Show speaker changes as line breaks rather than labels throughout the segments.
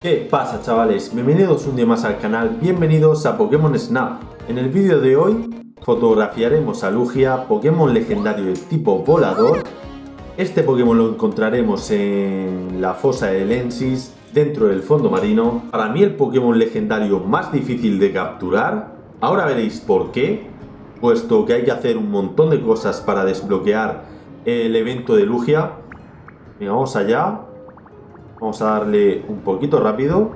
¿Qué pasa chavales? Bienvenidos un día más al canal, bienvenidos a Pokémon Snap. En el vídeo de hoy fotografiaremos a Lugia, Pokémon legendario de tipo volador. Este Pokémon lo encontraremos en la fosa de Lensis, dentro del fondo marino. Para mí el Pokémon legendario más difícil de capturar. Ahora veréis por qué, puesto que hay que hacer un montón de cosas para desbloquear el evento de Lugia. Venga, vamos allá. Vamos a darle un poquito rápido.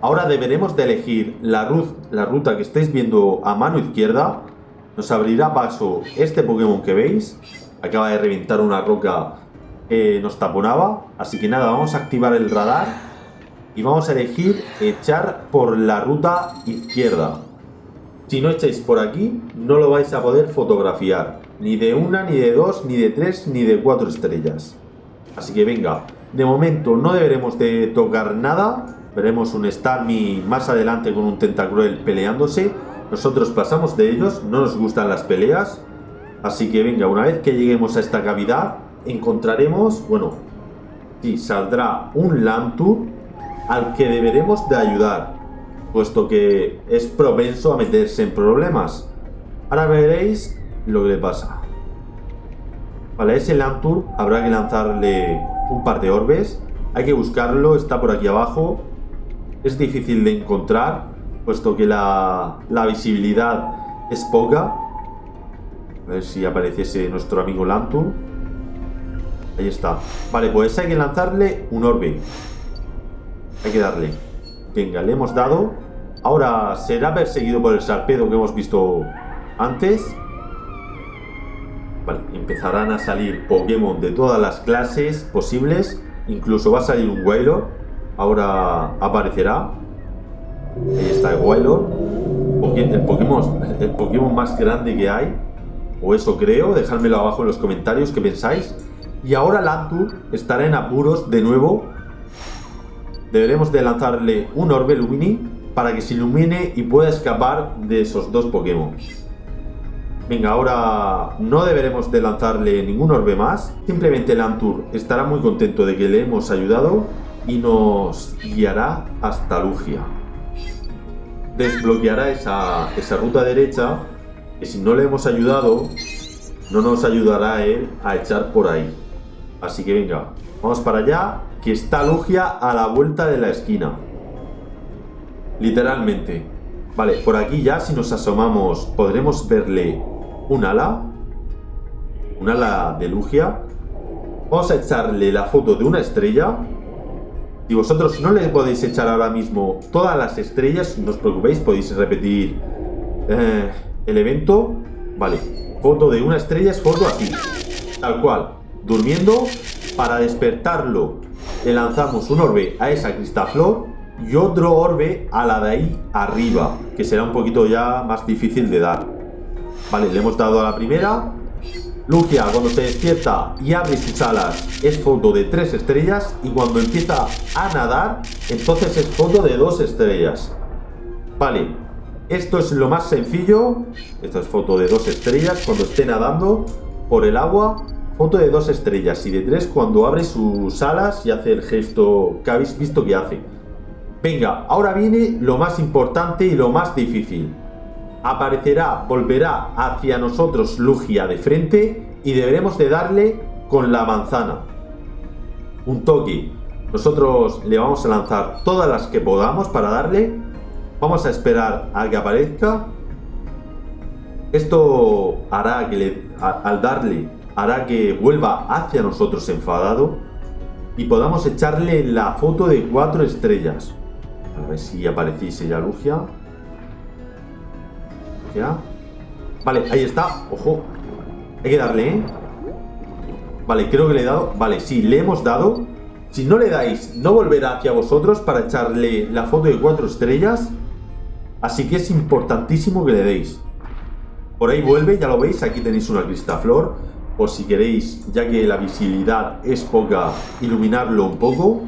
Ahora deberemos de elegir la, la ruta que estáis viendo a mano izquierda. Nos abrirá paso este Pokémon que veis. Acaba de reventar una roca que nos taponaba. Así que nada, vamos a activar el radar. Y vamos a elegir echar por la ruta izquierda. Si no echáis por aquí, no lo vais a poder fotografiar. Ni de una, ni de dos, ni de tres, ni de cuatro estrellas. Así que venga, de momento no deberemos de tocar nada. Veremos un Starmie más adelante con un Tentacruel peleándose. Nosotros pasamos de ellos, no nos gustan las peleas. Así que venga, una vez que lleguemos a esta cavidad, encontraremos, bueno, sí, saldrá un Lantur al que deberemos de ayudar, puesto que es propenso a meterse en problemas. Ahora veréis lo que le pasa. Vale, ese Lantur habrá que lanzarle un par de orbes. Hay que buscarlo, está por aquí abajo. Es difícil de encontrar, puesto que la, visibilidad es poca. A ver si apareciese nuestro amigo Lantur. Ahí está. Vale, pues hay que lanzarle un orbe. Hay que darle. Venga, le hemos dado. Ahora será perseguido por el sarpedo que hemos visto antes. Vale, empezarán a salir Pokémon de todas las clases posibles. Incluso va a salir un Wailord. Ahora aparecerá. Ahí está el Pokémon, el Pokémon más grande que hay. O eso creo. Dejádmelo abajo en los comentarios qué pensáis. Y ahora Lantur estará en apuros de nuevo. Deberemos de lanzarle un Orbe Lumini para que se ilumine y pueda escapar de esos dos Pokémon. Venga, ahora no deberemos de lanzarle ningún orbe más. Simplemente el Antur estará muy contento de que le hemos ayudado y nos guiará hasta Lugia. Desbloqueará esa, esa ruta derecha que si no le hemos ayudado, no nos ayudará él a echar por ahí. Así que venga, vamos para allá, que está Lugia a la vuelta de la esquina. Literalmente. Vale, por aquí ya si nos asomamos podremos verle un ala, un ala de Lugia. Vamos a echarle la foto de una estrella. Si vosotros no le podéis echar ahora mismo todas las estrellas, no os preocupéis, podéis repetir eh, el evento. Vale, foto de una estrella es foto aquí, tal cual, durmiendo. Para despertarlo le lanzamos un orbe a esa cristaflor y otro orbe a la de ahí arriba, que será un poquito ya más difícil de dar. Vale, le hemos dado a la primera. Lugia, cuando se despierta y abre sus alas, es foto de tres estrellas. Y cuando empieza a nadar, entonces es foto de dos estrellas. Vale, esto es lo más sencillo. Esta es foto de dos estrellas cuando esté nadando por el agua. Foto de dos estrellas y de tres cuando abre sus alas y hace el gesto que habéis visto que hace. Venga, ahora viene lo más importante y lo más difícil aparecerá, volverá hacia nosotros Lugia de frente y deberemos de darle con la manzana. Un toque. Nosotros le vamos a lanzar todas las que podamos para darle. Vamos a esperar a que aparezca. Esto hará que le, al darle, hará que vuelva hacia nosotros enfadado y podamos echarle la foto de cuatro estrellas. A ver si apareciese ya Lugia. Vale, ahí está. Ojo. Hay que darle, ¿eh? Vale, creo que le he dado. Vale, sí, le hemos dado. Si no le dais, no volverá hacia vosotros para echarle la foto de cuatro estrellas. Así que es importantísimo que le deis. Por ahí vuelve, ya lo veis. Aquí tenéis una cristaflor. Por si queréis, ya que la visibilidad es poca, iluminarlo un poco.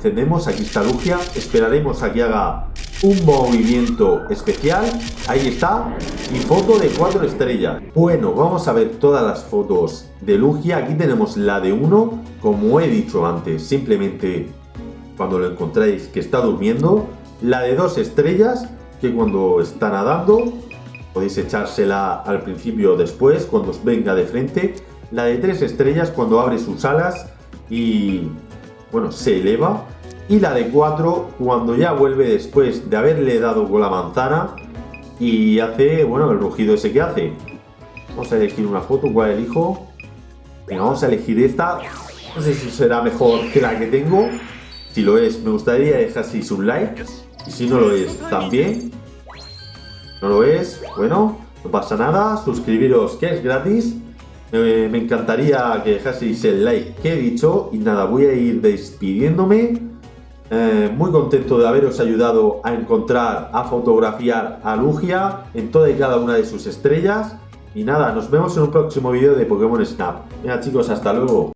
Encendemos, aquí está Lugia. Esperaremos a que haga un movimiento especial. Ahí está. Y foto de cuatro estrellas. Bueno, vamos a ver todas las fotos de Lugia. Aquí tenemos la de uno. Como he dicho antes, simplemente cuando lo encontréis que está durmiendo. La de dos estrellas, que cuando está nadando, podéis echársela al principio o después, cuando os venga de frente. La de tres estrellas, cuando abre sus alas y, bueno, se eleva. Y la de cuatro, cuando ya vuelve después de haberle dado con la manzana y hace, bueno, el rugido ese que hace. Vamos a elegir una foto, ¿cuál elijo? Venga, vamos a elegir esta. No sé si será mejor que la que tengo. Si lo es, me gustaría dejaseis un like. Y si no lo es, también. No lo es, bueno, no pasa nada. Suscribiros que es gratis. Me encantaría que dejaseis el like que he dicho. Y nada, voy a ir despidiéndome. Eh, muy contento de haberos ayudado a encontrar, a fotografiar a Lugia en toda y cada una de sus estrellas. Y nada, nos vemos en un próximo vídeo de Pokémon Snap. Venga chicos, hasta luego.